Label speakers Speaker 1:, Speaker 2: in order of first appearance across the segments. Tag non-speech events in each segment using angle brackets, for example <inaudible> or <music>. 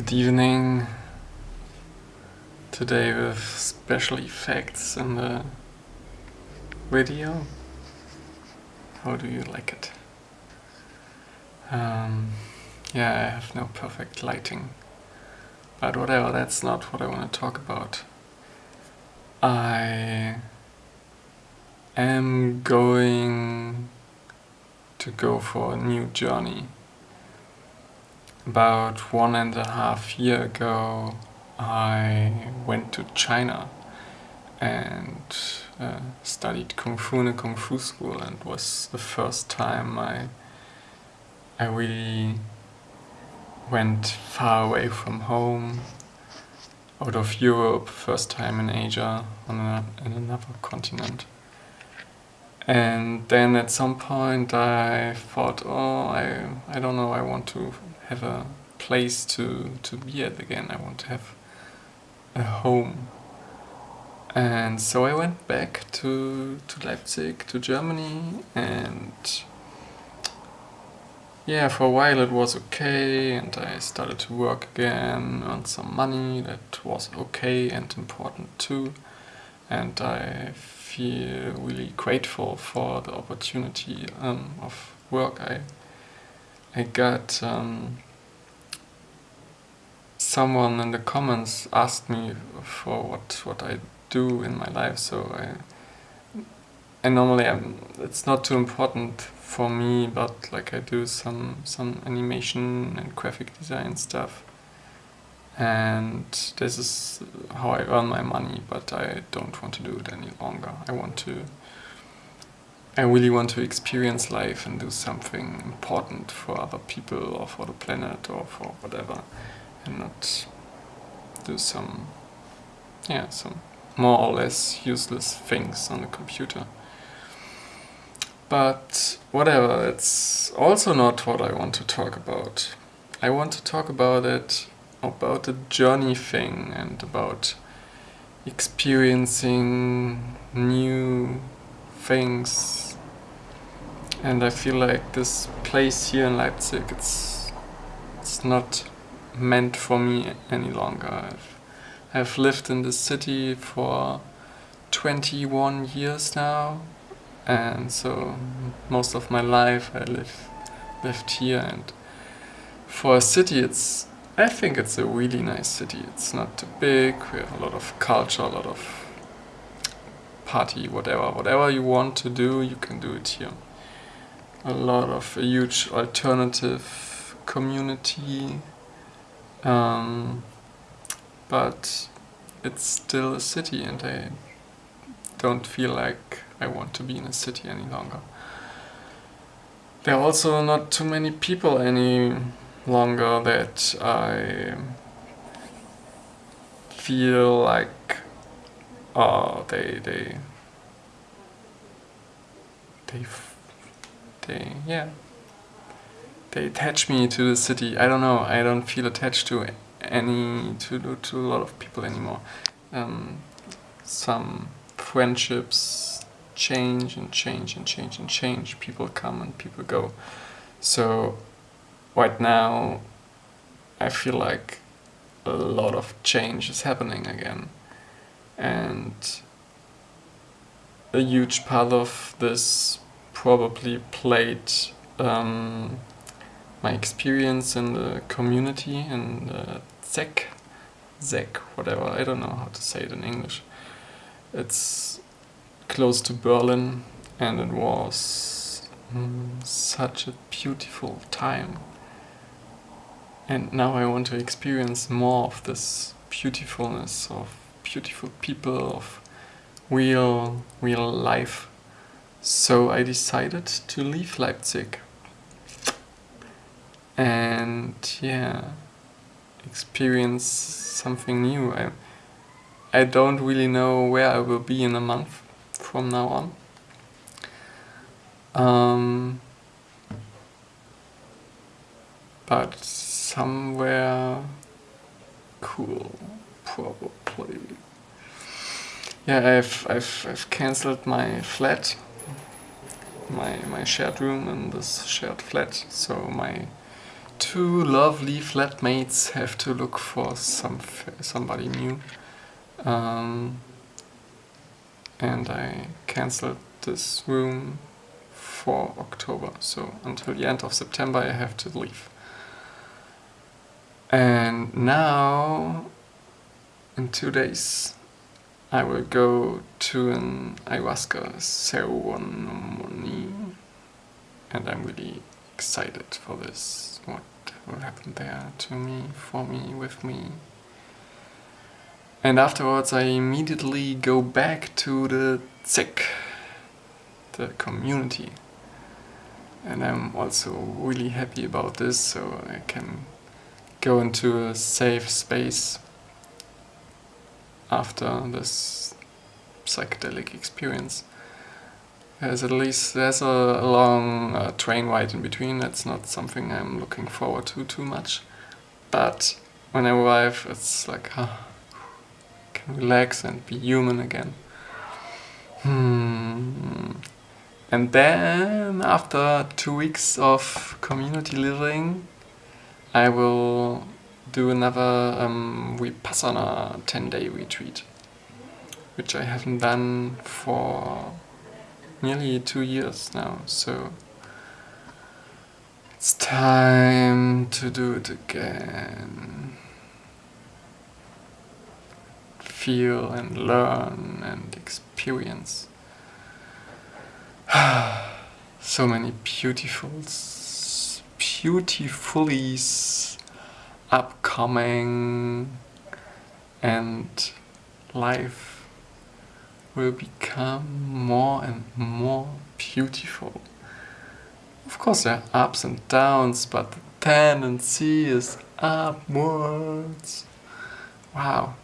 Speaker 1: Good evening. Today with special effects in the video. How do you like it? Um, yeah, I have no perfect lighting. But whatever, that's not what I want to talk about. I am going to go for a new journey. About one and a half year ago I went to China and uh, studied Kung Fu in a Kung Fu school and was the first time I I really went far away from home out of Europe, first time in Asia, on a, another continent. And then at some point I thought, oh, I, I don't know, I want to have a place to, to be at again. I want to have a home. And so I went back to, to Leipzig, to Germany, and yeah, for a while it was okay, and I started to work again, earn some money, that was okay and important too. And I feel really grateful for the opportunity um, of work I I got. Um, someone in the comments asked me for what what I do in my life, so I I normally am. It's not too important for me, but like I do some some animation and graphic design stuff and this is how I earn my money but I don't want to do it any longer. I want to I really want to experience life and do something important for other people or for the planet or for whatever and not do some yeah some more or less useless things on the computer. But whatever, it's also not what I want to talk about. I want to talk about it about the journey thing and about experiencing new things and I feel like this place here in Leipzig it's it's not meant for me any longer. I've, I've lived in this city for 21 years now and so most of my life I live lived here and for a city it's I think it's a really nice city. It's not too big, we have a lot of culture, a lot of party, whatever. Whatever you want to do, you can do it here. A lot of a huge alternative community. Um, but it's still a city and I don't feel like I want to be in a city any longer. There are also not too many people any longer that I feel like oh they they they they yeah they attach me to the city. I don't know. I don't feel attached to any to to a lot of people anymore. Um, some friendships change and change and change and change. People come and people go. So right now I feel like a lot of change is happening again. And a huge part of this probably played um, my experience in the community in the ZEGG, ZEGG, whatever, I don't know how to say it in English. It's close to Berlin and it was mm, such a beautiful time and now I want to experience more of this beautifulness of beautiful people, of real, real life. So I decided to leave Leipzig. And yeah, experience something new. I, I don't really know where I will be in a month from now on. Um, but somewhere cool, probably. Yeah, I've I've I've cancelled my flat, my my shared room in this shared flat. So my two lovely flatmates have to look for some somebody new. Um, and I cancelled this room for October. So until the end of September I have to leave. And now, in two days, I will go to an ayahuasca ceremony. And I'm really excited for this. What will happen there to me, for me, with me. And afterwards I immediately go back to the ZEGG, the community. And I'm also really happy about this, so I can go into a safe space after this psychedelic experience. There's at least there's a, long uh, train ride in between. That's not something I'm looking forward to too much. But when I arrive, it's like, ah, can relax and be human again. Hmm. And then, after two weeks of community living, I will do another um, Vipassana 10-day retreat, which I haven't done for nearly two years now, so it's time to do it again. Feel and learn and experience. <sighs> so many beautiful, beautifully upcoming and life will become more and more beautiful. Of course there are ups and downs, but the tendency is upwards. Wow.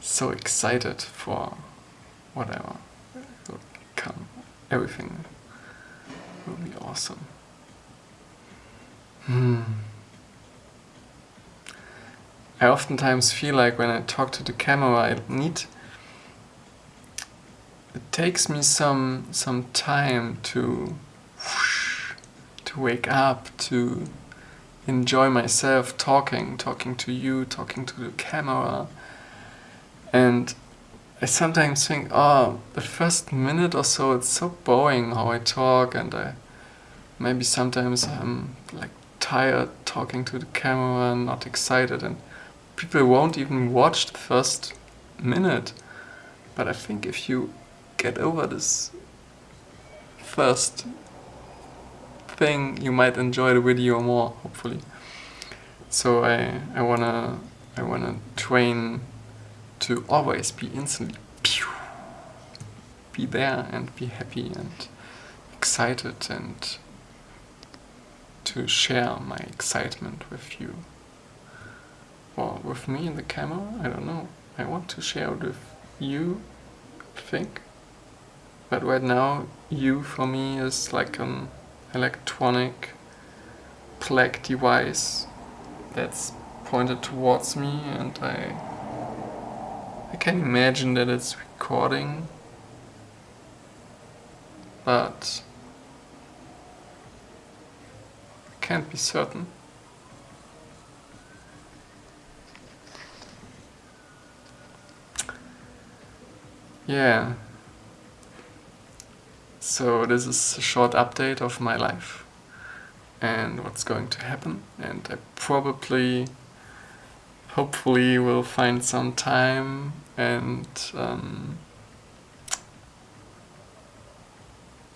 Speaker 1: So excited for whatever will come. Everything will be awesome. Hmm. I oftentimes feel like when I talk to the camera I need it takes me some some time to to wake up to enjoy myself talking talking to you talking to the camera and I sometimes think oh the first minute or so it's so boring how I talk and I maybe sometimes I'm like tired talking to the camera and not excited and people won't even watch the first minute. But I think if you get over this first thing, you might enjoy the video more, hopefully. So I, I wanna I wanna train to always be instantly be there and be happy and excited and to share my excitement with you. Or with me in the camera, I don't know. I want to share it with you, I think. But right now, you for me is like an electronic plaque device that's pointed towards me and I I can imagine that it's recording but I can't be certain. Yeah. So this is a short update of my life and what's going to happen and I probably hopefully will find some time and um,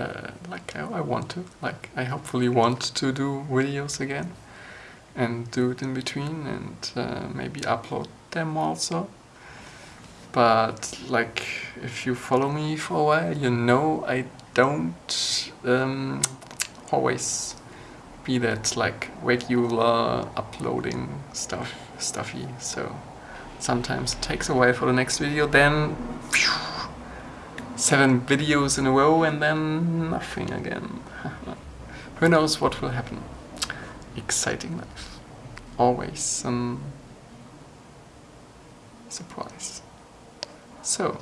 Speaker 1: uh, like I, I, want to, like I hopefully want to do videos again and do it in between and uh, maybe upload them also. But like if you follow me for a while, you know I don't um, always be that like regular uploading stuff stuffy so sometimes it takes a while for the next video then phew, seven videos in a row and then nothing again. <laughs> Who knows what will happen. Exciting life. Always some surprise. So,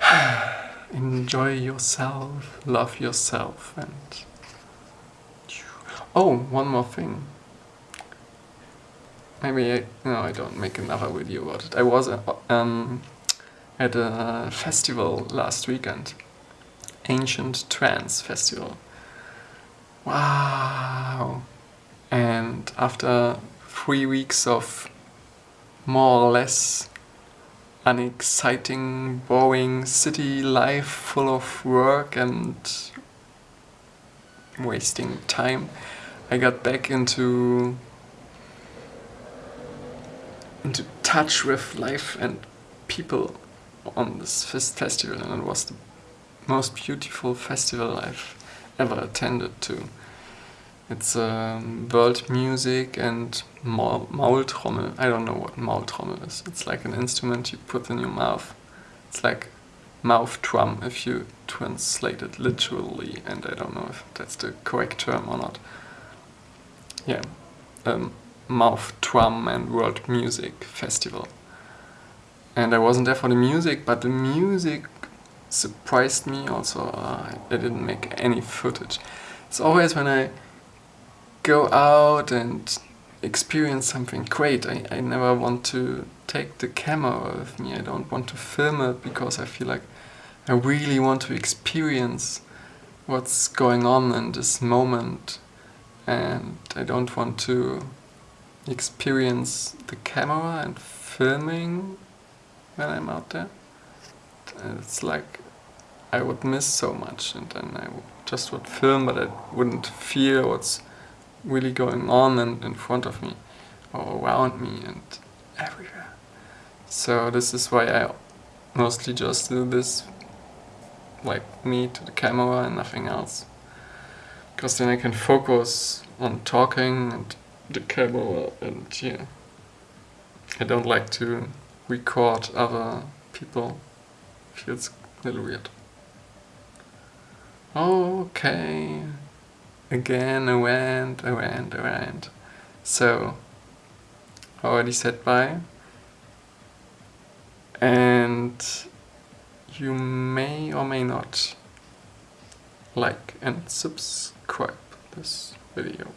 Speaker 1: <sighs> enjoy yourself, love yourself and Oh, one more thing. Maybe I, no, I don't make another video about it. I was uh, um, at a festival last weekend. Ancient Trance Festival. Wow! And after three weeks of more or less unexciting, boring city life full of work and wasting time, I got back into into touch with life and people on this festival and it was the most beautiful festival I've ever attended to. It's um, world music and ma Maultrommel. I don't know what Maultrommel is. It's like an instrument you put in your mouth. It's like mouth drum if you translate it literally and I don't know if that's the correct term or not. Yeah, um, Mouth Drum and World Music Festival. And I wasn't there for the music, but the music surprised me also. Uh, I didn't make any footage. It's always when I go out and experience something great, I, I never want to take the camera with me. I don't want to film it because I feel like I really want to experience what's going on in this moment and I don't want to experience the camera and filming when I'm out there. It's like I would miss so much and then I just would film but I wouldn't feel what's really going on in, in front of me or around me and everywhere. So this is why I mostly just do this like me to the camera and nothing else. Because then I can focus on talking and the camera and yeah. I don't like to record other people. Feels a little weird. Okay. Again, went, I went. So, already said bye. And you may or may not like and subscribe this video.